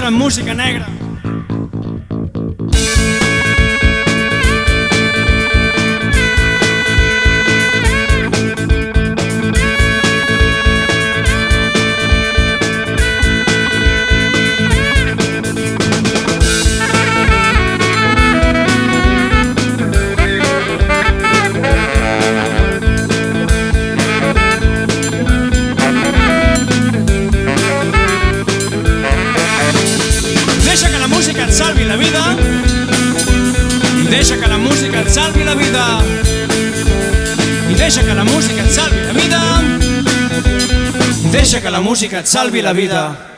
nostra música negra. Vida. I deixa que la música et salvi la vida. I deixa que la música et salvi la vida. I deixa que la música et salvi la vida